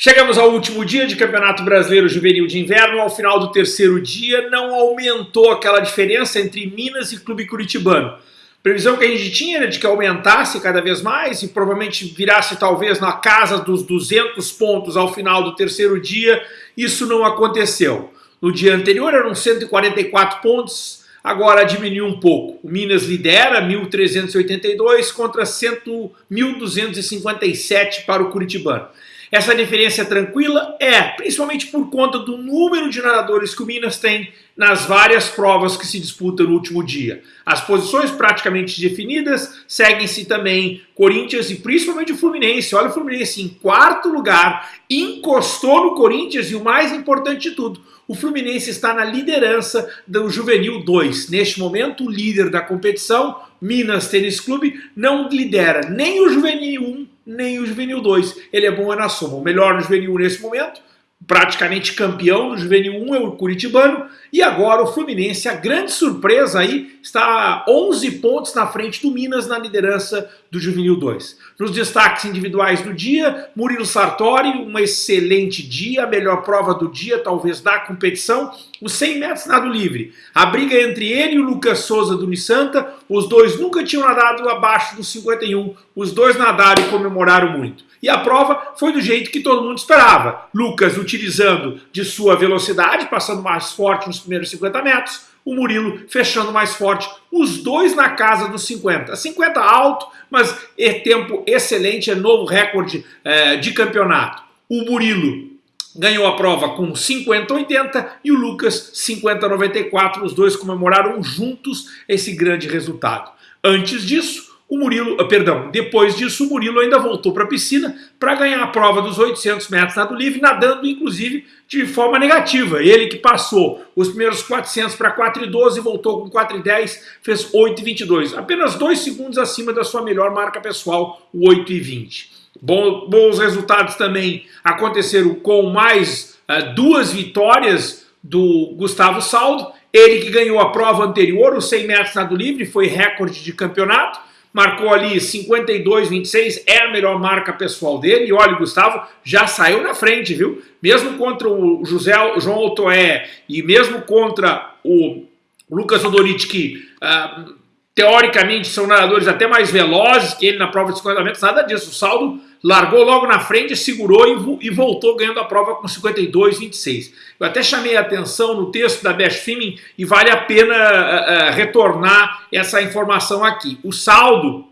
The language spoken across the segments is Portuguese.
Chegamos ao último dia de Campeonato Brasileiro Juvenil de Inverno. Ao final do terceiro dia, não aumentou aquela diferença entre Minas e Clube Curitibano. Previsão que a gente tinha era de que aumentasse cada vez mais e provavelmente virasse talvez na casa dos 200 pontos ao final do terceiro dia. Isso não aconteceu. No dia anterior eram 144 pontos, agora diminuiu um pouco. O Minas lidera 1.382 contra 1.257 para o Curitibano. Essa diferença é tranquila? É, principalmente por conta do número de nadadores que o Minas tem nas várias provas que se disputam no último dia. As posições praticamente definidas, seguem-se também Corinthians e principalmente o Fluminense. Olha o Fluminense em quarto lugar, encostou no Corinthians e o mais importante de tudo, o Fluminense está na liderança do Juvenil 2. Neste momento, o líder da competição, Minas Tênis Clube, não lidera nem o Juvenil 1 nem o Juvenil 2. Ele é bom na soma. O melhor no Juvenil 1 nesse momento, praticamente campeão do Juvenil 1 é o Curitibano, e agora o Fluminense, a grande surpresa aí, está 11 pontos na frente do Minas na liderança do Juvenil 2. Nos destaques individuais do dia, Murilo Sartori, um excelente dia, a melhor prova do dia, talvez da competição, os 100 metros nado livre. A briga entre ele e o Lucas Souza do Unisanta, os dois nunca tinham nadado abaixo dos 51, os dois nadaram e comemoraram muito. E a prova foi do jeito que todo mundo esperava. Lucas utilizando de sua velocidade, passando mais forte nos primeiros 50 metros, o Murilo fechando mais forte, os dois na casa dos 50. 50 alto, mas é tempo excelente, é novo recorde é, de campeonato. O Murilo ganhou a prova com 50-80 e o Lucas 50-94, os dois comemoraram juntos esse grande resultado. Antes disso, o Murilo, ah, perdão, depois disso o Murilo ainda voltou para a piscina para ganhar a prova dos 800 metros nado livre, nadando inclusive de forma negativa. Ele que passou os primeiros 400 para 4,12 e voltou com 4,10, fez 8,22. Apenas dois segundos acima da sua melhor marca pessoal, o 8,20. Bom, bons resultados também aconteceram com mais uh, duas vitórias do Gustavo Saldo. Ele que ganhou a prova anterior, os 100 metros nado livre, foi recorde de campeonato marcou ali 52,26, é a melhor marca pessoal dele. E olha, o Gustavo já saiu na frente, viu? Mesmo contra o José João Otoé e mesmo contra o Lucas Odoriti, que uh, teoricamente são nadadores até mais velozes que ele na prova de 50 metros, nada disso. O saldo largou logo na frente, segurou e, voltou ganhando a prova com 52,26. Eu até chamei a atenção no texto da Best Filming e vale a pena uh, uh, retornar essa informação aqui. O saldo,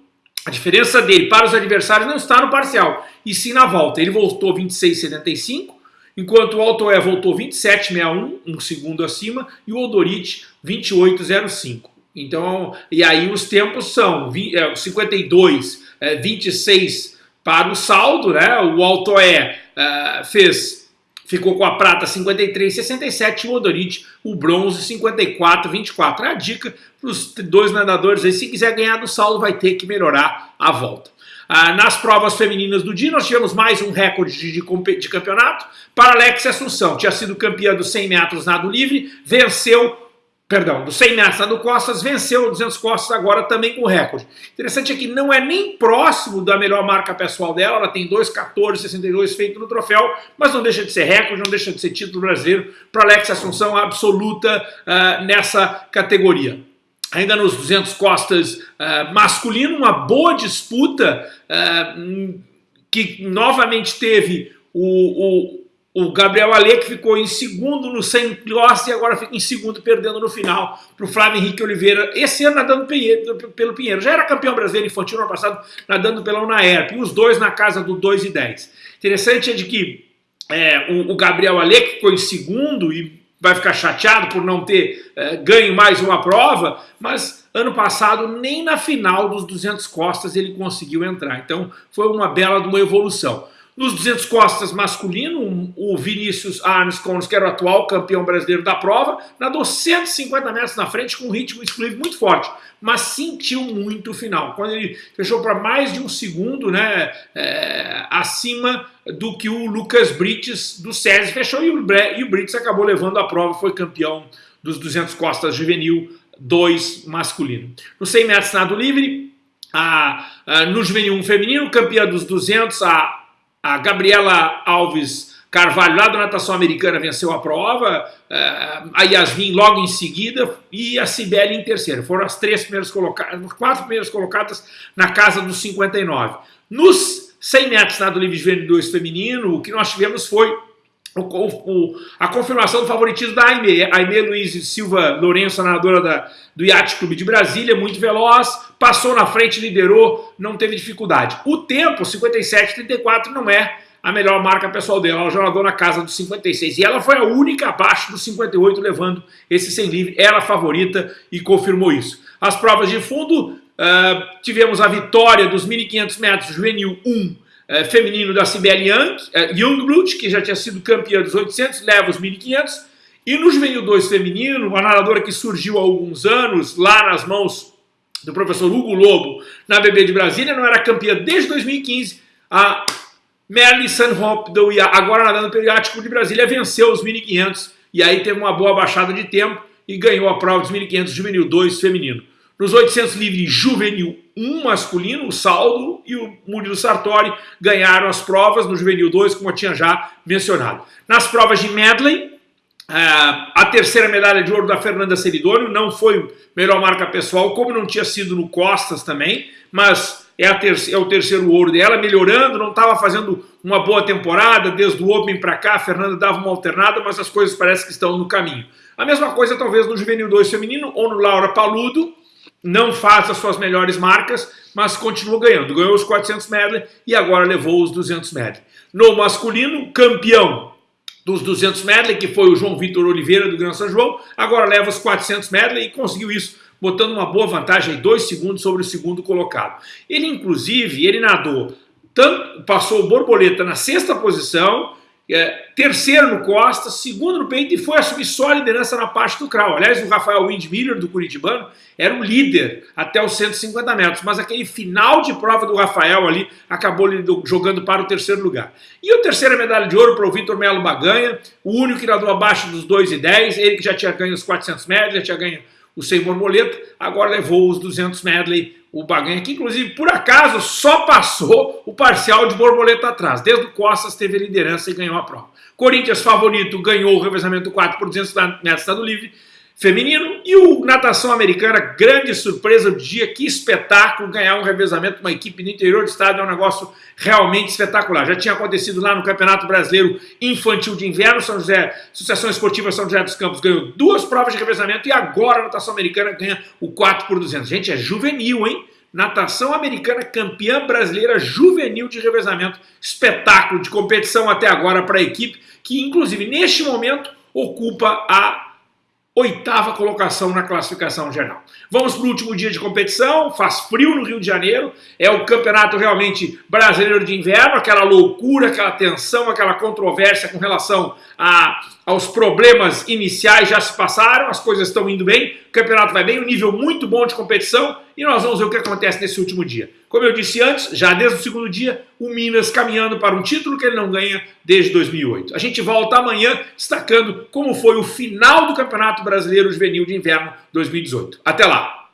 a diferença dele para os adversários não está no parcial, e sim na volta. Ele voltou 26,75, enquanto o Altoé voltou 27,61, um segundo acima, e o Odorit 28,05. Então, e aí os tempos são 20, é, 52, é, 26 para o saldo, né? O Altoé uh, fez, ficou com a prata 53,67 e o Odorit o bronze 54,24. É a dica para os dois nadadores aí, se quiser ganhar do saldo vai ter que melhorar a volta. Ah, nas provas femininas do dia, nós tivemos mais um recorde de, de, de campeonato para Alex Assunção. Tinha sido campeã dos 100 metros nado livre, venceu perdão, do 100 metros nado costas, venceu o 200 costas agora também com recorde. Interessante é que não é nem próximo da melhor marca pessoal dela, ela tem 2,14,62 feito no troféu, mas não deixa de ser recorde, não deixa de ser título brasileiro para Alex Assunção absoluta uh, nessa categoria. Ainda nos 200 costas uh, masculino, uma boa disputa uh, que novamente teve o, o o Gabriel Ale, que ficou em segundo no 100 Costas e agora fica em segundo, perdendo no final para o Flávio Henrique Oliveira, esse ano nadando pelo Pinheiro. Já era campeão brasileiro infantil no ano passado, nadando pela Unaerp, e os dois na casa do 2 e 10. Interessante é de que é, o, o, Gabriel Ale, que ficou em segundo e vai ficar chateado por não ter é, ganho mais uma prova, mas ano passado nem na final dos 200 costas ele conseguiu entrar. Então foi uma bela de uma evolução. Nos 200 costas masculino, o Vinícius Arnes que era o atual campeão brasileiro da prova, nadou 150 metros na frente com um ritmo exclusivo muito forte, mas sentiu muito o final. Quando ele fechou para mais de um segundo né, é, acima do que o Lucas Brites do SESI fechou e o, e o Brites acabou levando a prova, foi campeão dos 200 costas juvenil 2 masculino. No 100 metros nado livre, a, a, no juvenil 1 feminino, campeã dos 200, a a Gabriela Alves Carvalho, lá da natação americana, venceu a prova, eh, a Yasmin logo em seguida e a Cibele em terceiro. Foram as três primeiras colocadas, as quatro primeiras colocadas na casa dos 59. Nos 100 metros nado livre de 2 feminino, o que nós tivemos foi o, o, a confirmação do favoritismo da Aimee. Aimee Luiz Silva Lourenço, nadadora da, do Yacht Clube de Brasília, muito veloz, passou na frente, liderou, não teve dificuldade. O tempo, 57,34, não é a melhor marca pessoal dela. Ela já nadou na casa dos 56. E ela foi a única abaixo dos 58 levando esse 100 livre. Era a favorita e confirmou isso. As provas de fundo, uh, tivemos a vitória dos 1.500 metros juvenil 1 uh, feminino da Sibeli Young, uh, Youngblood, que já tinha sido campeã dos 800, leva os 1.500. E no juvenil 2 feminino, uma nadadora que surgiu há alguns anos, lá nas mãos do professor Hugo Lobo, na BB de Brasília, não era campeã desde 2015, a Merlin Sunhop, do agora nadando pelo Iático de Brasília, venceu os 1.500 e aí teve uma boa baixada de tempo e ganhou a prova dos 1.500 juvenil 2 feminino. Nos 800 livre juvenil 1 masculino, o Saldo e o Murilo Sartori ganharam as provas no juvenil 2, como eu tinha já mencionado. Nas provas de medley, a terceira medalha de ouro da Fernanda Seridônio não foi melhor marca pessoal, como não tinha sido no Costas também, mas é, é, o terceiro ouro dela, melhorando, não estava fazendo uma boa temporada, desde o Open para cá, a Fernanda dava uma alternada, mas as coisas parecem que estão no caminho. A mesma coisa talvez no Juvenil 2 feminino ou no Laura Paludo, não faz as suas melhores marcas, mas continua ganhando. Ganhou os 400 medley e agora levou os 200 medley. No masculino, campeão dos 200 medley, que foi o João Vitor Oliveira do Gran São João, agora leva os 400 medley e conseguiu isso botando uma boa vantagem dois segundos sobre o segundo colocado. Ele, inclusive, ele nadou, tanto, passou o borboleta na sexta posição, é, terceiro no Costa, segundo no peito e foi assumir só a liderança na parte do crawl. Aliás, o Rafael Windmiller, do Curitibano, era o líder até os 150 metros, mas aquele final de prova do Rafael ali acabou jogando para o terceiro lugar. E a terceira medalha de ouro para o Vitor Melo Baganha, o único que nadou abaixo dos 2 e 10, ele que já tinha ganho os 400 metros, já tinha ganho o sem borboleta, agora levou os 200 medley, o Baganha, que inclusive, por acaso, só passou o parcial de borboleta atrás. Desde o Costas teve liderança e ganhou a prova. Corinthians, favorito, ganhou o revezamento 4 por 200 metros estado livre feminino. E o natação americana, grande surpresa do dia, que espetáculo ganhar um revezamento uma equipe do interior do estado, é um negócio realmente espetacular. Já tinha acontecido lá no Campeonato Brasileiro Infantil de Inverno, São José, Associação Esportiva São José dos Campos ganhou duas provas de revezamento e agora a natação americana ganha o 4 por 200. Gente, é juvenil, hein? Natação americana campeã brasileira juvenil de revezamento. Espetáculo de competição até agora para a equipe, que inclusive neste momento ocupa a oitava colocação na classificação geral. Vamos para o último dia de competição, faz frio no Rio de Janeiro, é o campeonato realmente brasileiro de inverno, aquela loucura, aquela tensão, aquela controvérsia com relação a, aos problemas iniciais já se passaram, as coisas estão indo bem, o campeonato vai bem, um nível muito bom de competição e nós vamos ver o que acontece nesse último dia. Como eu disse antes, já desde o segundo dia, o Minas caminhando para um título que ele não ganha desde 2008. A gente volta amanhã destacando como foi o final do Campeonato Brasileiro Juvenil de Inverno 2018. Até lá!